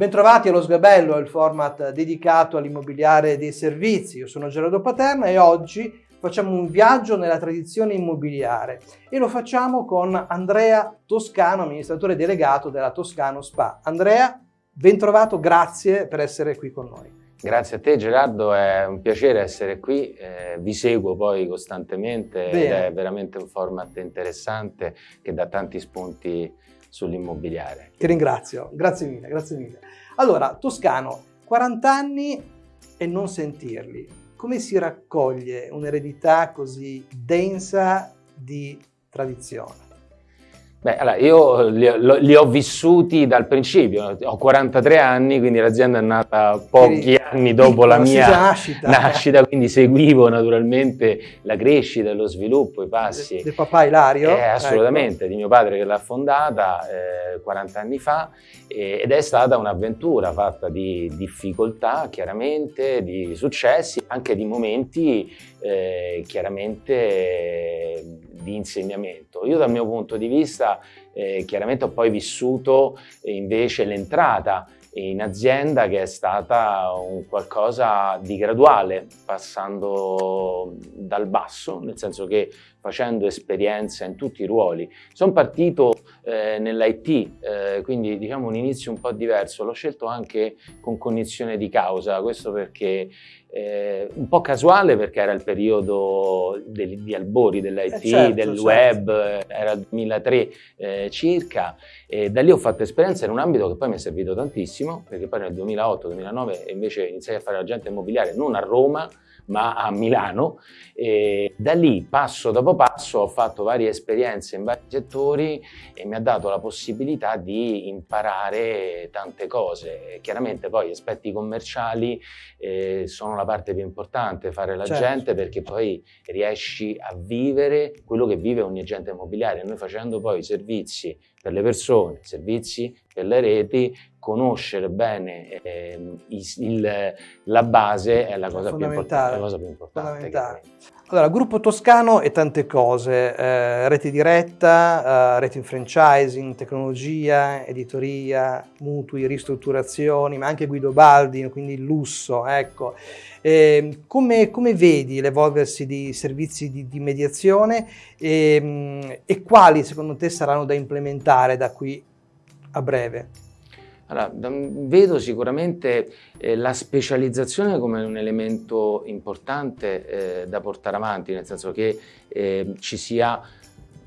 Bentrovati allo Sgabello, il format dedicato all'immobiliare dei servizi. Io sono Gerardo Paterna e oggi facciamo un viaggio nella tradizione immobiliare e lo facciamo con Andrea Toscano, amministratore delegato della Toscano Spa. Andrea, bentrovato, grazie per essere qui con noi. Grazie a te Gerardo, è un piacere essere qui, eh, vi seguo poi costantemente Bene. ed è veramente un format interessante che dà tanti spunti sull'immobiliare. Ti ringrazio, grazie mille, grazie mille. Allora, Toscano, 40 anni e non sentirli. Come si raccoglie un'eredità così densa di tradizione? Beh, allora, io li, li, ho vissuti dal principio, ho 43 anni, quindi l'azienda è nata pochi anni dopo la mia nascita. nascita. quindi seguivo naturalmente la crescita, lo sviluppo, i passi. Del de papà Ilario? Eh, assolutamente, ecco. di mio padre che l'ha fondata eh, 40 anni fa eh, ed è stata un'avventura fatta di difficoltà, chiaramente, di successi, anche di momenti eh, chiaramente di insegnamento. Io dal mio punto di vista eh, chiaramente ho poi vissuto eh, invece l'entrata in azienda che è stata un qualcosa di graduale, passando dal basso, nel senso che facendo esperienza in tutti i ruoli. Sono partito eh, nell'IT, eh, quindi diciamo un inizio un po' diverso, l'ho scelto anche con cognizione di causa, questo perché eh, un po' casuale perché era il periodo degli, di albori dell'IT, eh certo, del certo. web, era il 2003 eh, circa e da lì ho fatto esperienza in un ambito che poi mi è servito tantissimo perché poi nel 2008-2009 invece iniziai a fare agente immobiliare non a Roma ma a Milano. E da lì, passo dopo passo, ho fatto varie esperienze in vari settori e mi ha dato la possibilità di imparare tante cose. Chiaramente poi gli aspetti commerciali eh, sono la parte più importante, fare l'agente certo. perché poi riesci a vivere quello che vive ogni agente immobiliare. Noi facendo poi i servizi per le persone, servizi per le reti, conoscere bene eh, il, la base è la cosa, più importante, la cosa più importante. Allora, gruppo toscano e tante cose, eh, rete diretta, eh, rete in franchising, tecnologia, editoria, mutui, ristrutturazioni, ma anche Guido Baldi, quindi il lusso, ecco. Eh, come, come, vedi l'evolversi di servizi di, di mediazione e, e quali secondo te saranno da implementare da qui a breve? Allora, vedo sicuramente eh, la specializzazione come un elemento importante eh, da portare avanti, nel senso che eh, ci sia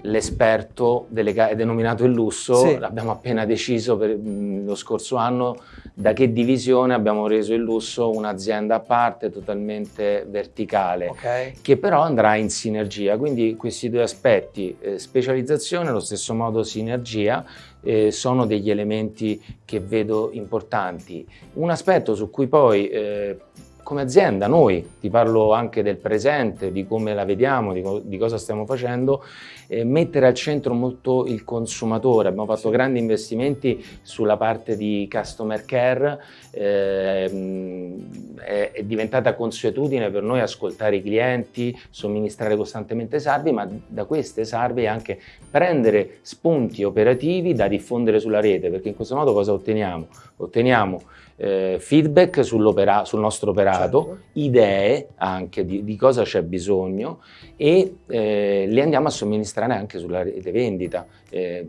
l'esperto denominato il lusso, sì. l'abbiamo appena deciso per, mh, lo scorso anno da che divisione abbiamo reso il lusso un'azienda a parte totalmente verticale okay. che però andrà in sinergia, quindi questi due aspetti, eh, specializzazione allo stesso modo sinergia, eh, sono degli elementi che vedo importanti. Un aspetto su cui poi eh, come azienda, noi, ti parlo anche del presente, di come la vediamo, di, co di cosa stiamo facendo, eh, mettere al centro molto il consumatore. Abbiamo fatto sì. grandi investimenti sulla parte di customer care, eh, è, è, diventata consuetudine per noi ascoltare i clienti, somministrare costantemente salvi, ma da queste salve anche prendere spunti operativi da diffondere sulla rete, perché in questo modo cosa otteniamo? Otteniamo eh, feedback sul nostro operato, certo. idee anche di, di cosa c'è bisogno e eh, le andiamo a somministrare anche sulla rete vendita, eh,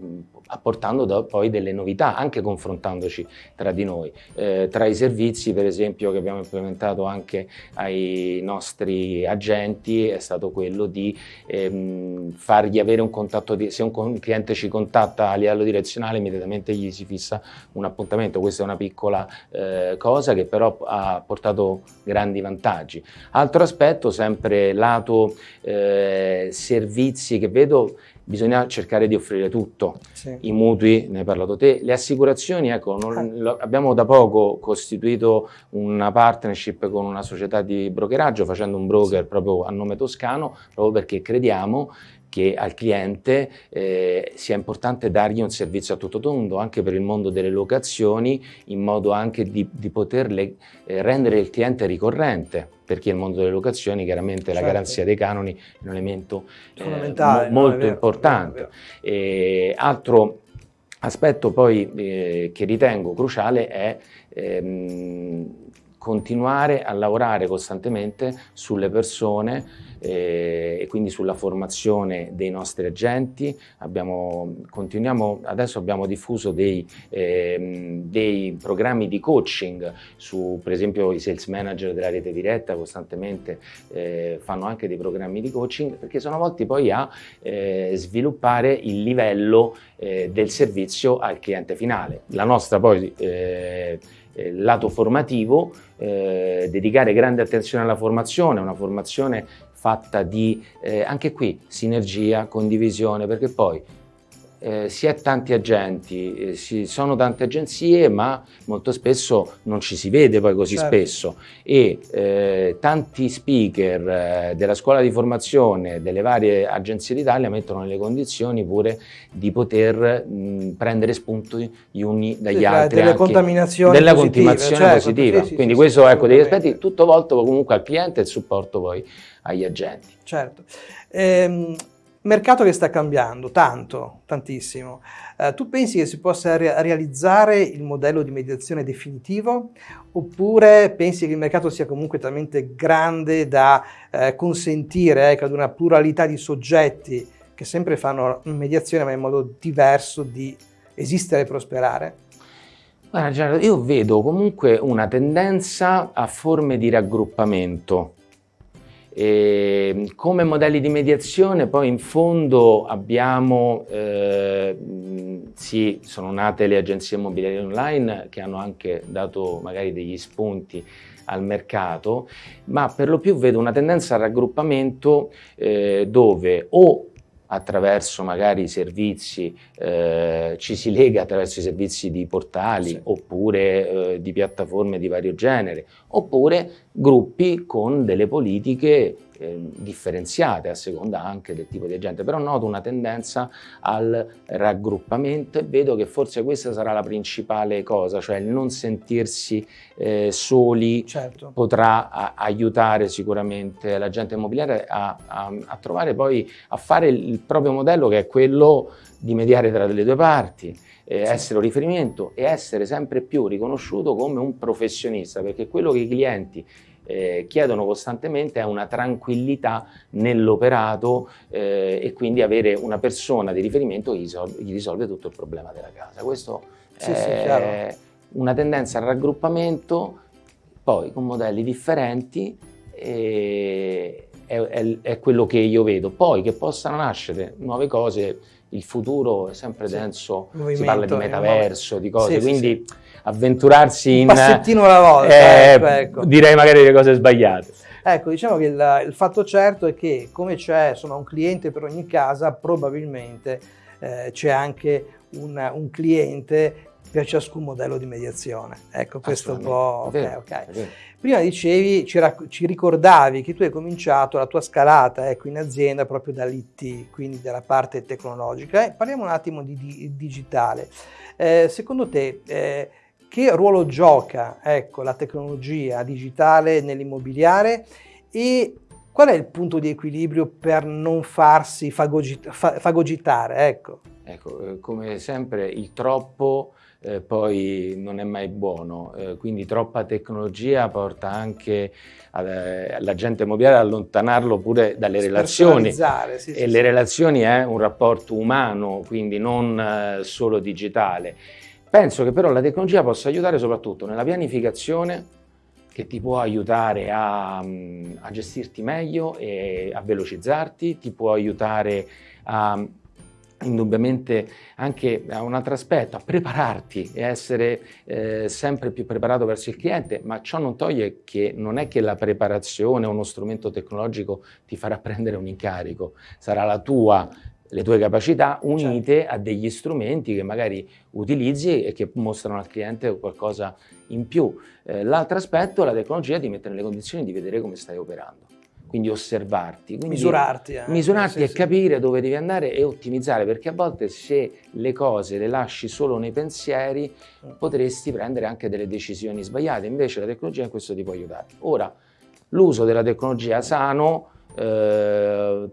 apportando do, poi delle novità, anche confrontandoci tra di noi. Eh, tra i servizi, per esempio, che abbiamo implementato anche ai nostri agenti è stato quello di ehm, fargli avere un contatto, di, se un cliente ci contatta a livello direzionale, immediatamente gli si fissa un appuntamento. Questa è una piccola eh, cosa che però ha portato grandi vantaggi. Altro aspetto, sempre lato eh, servizi che vedo bisogna cercare di offrire tutto, sì. i mutui, ne hai parlato te, le assicurazioni, ecco, non, ah. lo, abbiamo da poco costituito una partnership con una società di brokeraggio facendo un broker proprio a nome toscano, proprio perché crediamo che al cliente eh, sia importante dargli un servizio a tutto tondo anche per il mondo delle locazioni in modo anche di, di poterle eh, rendere il cliente ricorrente perché il mondo delle locazioni chiaramente certo. la garanzia dei canoni è un elemento eh, mo molto vero, importante. Altro aspetto poi eh, che ritengo cruciale è ehm, continuare a lavorare costantemente sulle persone eh, e quindi sulla formazione dei nostri agenti. Abbiamo, adesso abbiamo diffuso dei, eh, dei, programmi di coaching su, per esempio, i sales manager della rete diretta costantemente eh, fanno anche dei programmi di coaching perché sono volti poi a eh, sviluppare il livello eh, del servizio al cliente finale. La nostra poi eh, lato formativo, eh, dedicare grande attenzione alla formazione, una formazione fatta di eh, anche qui sinergia, condivisione, perché poi eh, si è tanti agenti, eh, si sono tante agenzie, ma molto spesso non ci si vede poi così certo. spesso e eh, tanti speaker eh, della scuola di formazione delle varie agenzie d'Italia mettono nelle condizioni pure di poter mh, prendere spunto gli uni dagli sì, altri. Delle contaminazioni della positive, contaminazione certo, positiva. Sì, Quindi sì, questo ecco degli aspetti tutto volto comunque al cliente e il supporto poi agli agenti. Certo. Ehm, Mercato che sta cambiando, tanto, tantissimo. Eh, tu pensi che si possa re realizzare il modello di mediazione definitivo oppure pensi che il mercato sia comunque talmente grande da eh, consentire ecco, ad una pluralità di soggetti che sempre fanno mediazione ma in modo diverso di esistere e prosperare? Guarda Gerardo, io vedo comunque una tendenza a forme di raggruppamento e come modelli di mediazione poi in fondo abbiamo, eh, sì, sono nate le agenzie immobiliari online che hanno anche dato magari degli spunti al mercato, ma per lo più vedo una tendenza al raggruppamento eh, dove o attraverso magari i servizi, eh, ci si lega attraverso i servizi di portali sì. oppure eh, di piattaforme di vario genere, oppure gruppi con delle politiche eh, differenziate a seconda anche del tipo di agente, però noto una tendenza al raggruppamento e vedo che forse questa sarà la principale cosa, cioè il non sentirsi eh, soli certo. potrà a, aiutare sicuramente l'agente immobiliare a, a, a trovare poi, a fare il proprio modello che è quello di mediare tra le due parti, eh, sì. essere un riferimento e essere sempre più riconosciuto come un professionista, perché quello che i clienti eh, chiedono costantemente è una tranquillità nell'operato eh, e quindi avere una persona di riferimento che gli risolve, tutto il problema della casa. Questo sì, è sì, una tendenza al raggruppamento, poi con modelli differenti, è, è, è, quello che io vedo. Poi che possano nascere nuove cose, il futuro è sempre sì. denso, Movimento, si parla di metaverso, di cose, quindi avventurarsi in... Un passettino alla volta, eh, ecco, ecco. direi magari le cose sbagliate. Ecco, diciamo che il, il fatto certo è che come c'è un cliente per ogni casa, probabilmente eh, c'è anche un, un cliente per ciascun modello di mediazione. Ecco, questo un po'... Okay, okay. Prima dicevi, ci, ci, ricordavi che tu hai cominciato la tua scalata ecco, in azienda proprio dall'IT, quindi dalla parte tecnologica. Eh, parliamo un attimo di, di digitale. Eh, secondo te, eh, che ruolo gioca ecco, la tecnologia digitale nell'immobiliare e qual è il punto di equilibrio per non farsi fagogit fagogitare? Ecco. ecco, eh, come sempre il troppo eh, poi non è mai buono, eh, quindi troppa tecnologia porta anche eh, la gente immobiliare ad allontanarlo pure dalle relazioni sì, e sì, le sì. relazioni è un rapporto umano, quindi non eh, solo digitale Penso che però la tecnologia possa aiutare soprattutto nella pianificazione che ti può aiutare a, a gestirti meglio e a velocizzarti, ti può aiutare a indubbiamente anche a un altro aspetto, a prepararti e essere eh, sempre più preparato verso il cliente, ma ciò non toglie che non è che la preparazione o uno strumento tecnologico ti farà prendere un incarico, sarà la tua le tue capacità unite certo. a degli strumenti che magari utilizzi e che mostrano al cliente qualcosa in più. Eh, L'altro aspetto è la tecnologia ti mette nelle condizioni di vedere come stai operando, quindi osservarti. Quindi misurarti. Eh. Misurarti e capire dove devi andare e ottimizzare, perché a volte se le cose le lasci solo nei pensieri mm. potresti prendere anche delle decisioni sbagliate, invece la tecnologia in questo ti può aiutare. Ora, l'uso della tecnologia sano eh,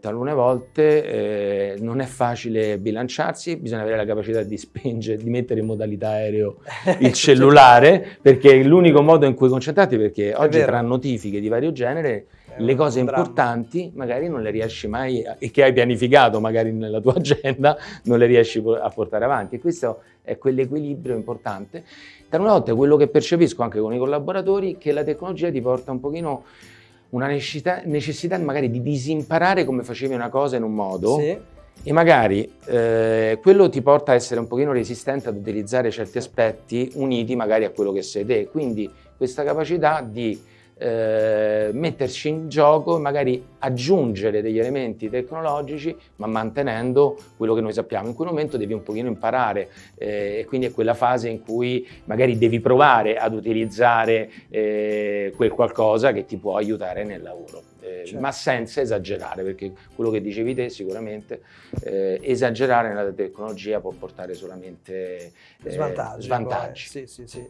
volte eh, non è facile bilanciarsi, bisogna avere la capacità di spingere, di mettere in modalità aereo il cellulare, perché è l'unico modo in cui concentrarti, perché oggi tra notifiche di vario genere le cose importanti magari non le riesci mai, e che hai pianificato magari nella tua agenda, non le riesci a portare avanti. E questo è quell'equilibrio importante. Da una volta quello che percepisco anche con i collaboratori, che la tecnologia ti porta un pochino una necessità, necessità magari di disimparare come facevi una cosa in un modo sì. e magari eh, quello ti porta a essere un pochino resistente ad utilizzare certi aspetti uniti magari a quello che sei te. Quindi questa capacità di eh, metterci in gioco e magari aggiungere degli elementi tecnologici ma mantenendo quello che noi sappiamo. In quel momento devi un pochino imparare eh, e quindi è quella fase in cui magari devi provare ad utilizzare eh, quel qualcosa che ti può aiutare nel lavoro. Eh, certo. ma senza esagerare, perché quello che dicevi te sicuramente eh, esagerare nella tecnologia può portare solamente eh, svantaggi. svantaggi. Sì, sì, sì.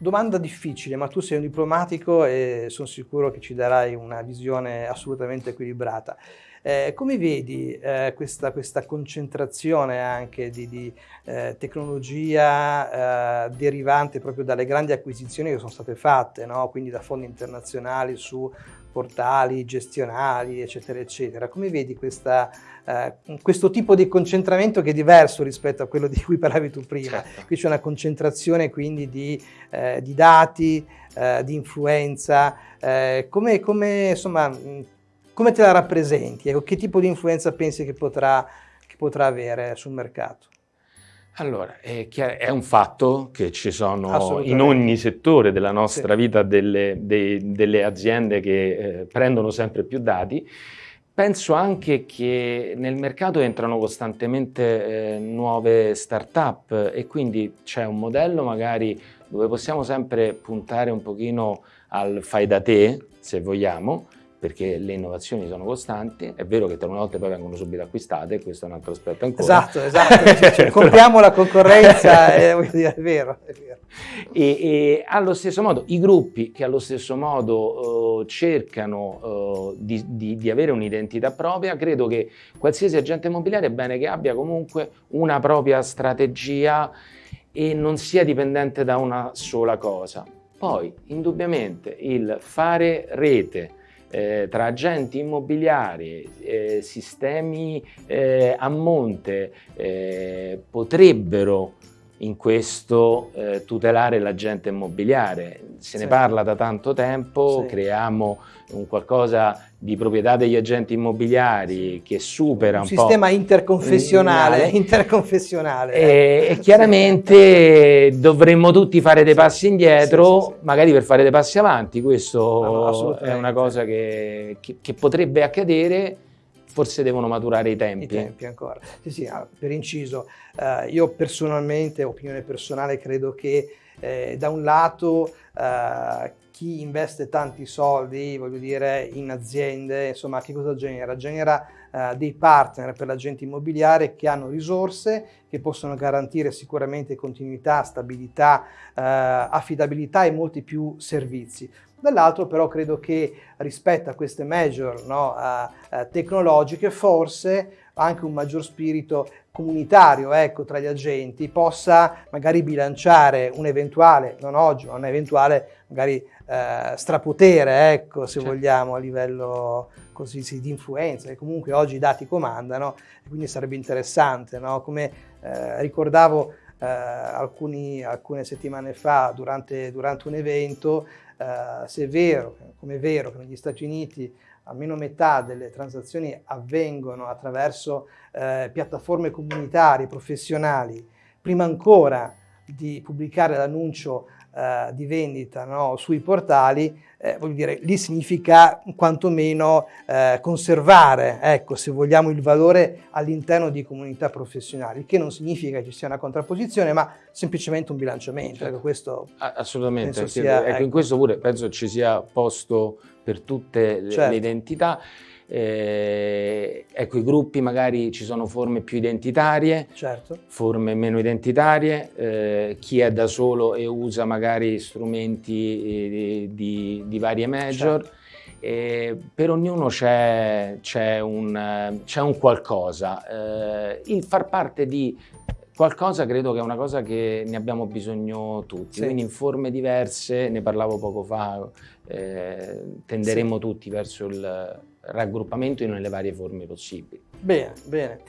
Domanda difficile, ma tu sei un diplomatico e sono sicuro che ci darai una visione assolutamente equilibrata. Eh, come vedi eh, questa, questa, concentrazione anche di, di eh, tecnologia eh, derivante proprio dalle grandi acquisizioni che sono state fatte, no? quindi da fondi internazionali su portali gestionali, eccetera, eccetera. Come vedi questa, eh, questo tipo di concentramento che è diverso rispetto a quello di cui parlavi tu prima? Certo. Qui c'è una concentrazione quindi di, eh, di dati, eh, di influenza. Eh, come, come, insomma, come te la rappresenti? Ecco, che tipo di influenza pensi che potrà, che potrà avere sul mercato? Allora, è, è, un fatto che ci sono in ogni settore della nostra sì. vita delle, dei, delle, aziende che eh, prendono sempre più dati. Penso anche che nel mercato entrano costantemente eh, nuove start-up e quindi c'è un modello magari dove possiamo sempre puntare un pochino al fai da te, se vogliamo, perché le innovazioni sono costanti, è vero che tra una volta poi vengono subito acquistate, questo è un altro aspetto ancora. Esatto, esatto, cioè, compriamo la concorrenza, è, è, vero, è vero. E, e, allo stesso modo i gruppi che allo stesso modo uh, cercano uh, di, di, di, avere un'identità propria, credo che qualsiasi agente immobiliare è bene che abbia comunque una propria strategia e non sia dipendente da una sola cosa. Poi, indubbiamente, il fare rete, eh, tra agenti immobiliari, eh, sistemi eh, a monte eh, potrebbero in questo eh, tutelare l'agente immobiliare. Se sì. ne parla da tanto tempo, sì. creiamo un qualcosa di proprietà degli agenti immobiliari che supera un, un sistema interconfessionale, interconfessionale. E, e chiaramente dovremmo tutti fare dei passi indietro, magari per fare dei passi avanti. Questo no, è una cosa che, che, che potrebbe accadere forse devono maturare i tempi. I tempi ancora. Sì, sì, ah, per inciso, eh, io personalmente, opinione personale, credo che eh, da un lato eh, chi investe tanti soldi, voglio dire, in aziende, insomma, che cosa genera? Genera eh, dei partner per l'agente immobiliare che hanno risorse, che possono garantire sicuramente continuità, stabilità, eh, affidabilità e molti più servizi. Dall'altro però credo che rispetto a queste major no, uh, tecnologiche forse anche un maggior spirito comunitario ecco, tra gli agenti possa magari bilanciare un eventuale, non oggi, ma un eventuale magari uh, strapotere, ecco, se certo. vogliamo, a livello così sì, di influenza, che comunque oggi i dati comandano, quindi sarebbe interessante, no? come eh, ricordavo eh, alcuni, alcune settimane fa durante, durante un evento, eh, se è vero, come è vero che negli Stati Uniti almeno metà delle transazioni avvengono attraverso eh, piattaforme comunitarie, professionali, prima ancora di pubblicare l'annuncio eh, di vendita no, sui portali, eh, voglio dire, lì significa quantomeno eh, conservare, ecco, se vogliamo, il valore all'interno di comunità professionali, che non significa che ci sia una contrapposizione, ma semplicemente un bilanciamento. Ecco, questo Assolutamente, sia, ecco, ecco. in questo pure penso ci sia posto per tutte le, certo. le identità. Eh, ecco, i gruppi magari ci sono forme più identitarie, certo. forme meno identitarie, eh, chi è da solo e usa magari strumenti eh, di, di varie major. Certo. Per ognuno c'è, un, c'è un, qualcosa. Eh, il far parte di qualcosa credo che è una cosa che ne abbiamo bisogno tutti, sì. quindi in forme diverse, ne parlavo poco fa, eh, tenderemo sì. tutti verso il raggruppamento nelle varie forme possibili. Bene, bene.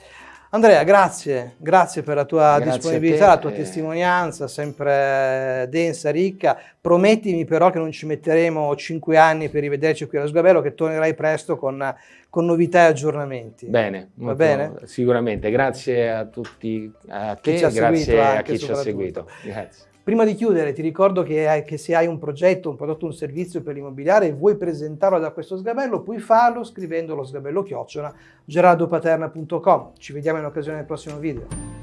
Andrea, grazie, grazie per la tua grazie disponibilità, la tua testimonianza, sempre densa, ricca. Promettimi però che non ci metteremo cinque anni per rivederci qui allo Sgabello, che tornerai presto con, con novità e aggiornamenti. Bene, va bene? Sicuramente, grazie a tutti, a te, grazie a chi ci ha seguito. Grazie. Prima di chiudere ti ricordo che, che, se hai un progetto, un prodotto, un servizio per l'immobiliare e vuoi presentarlo da questo sgabello, puoi farlo scrivendo lo sgabello chiocciola gerardopaterna.com. Ci vediamo in occasione del prossimo video.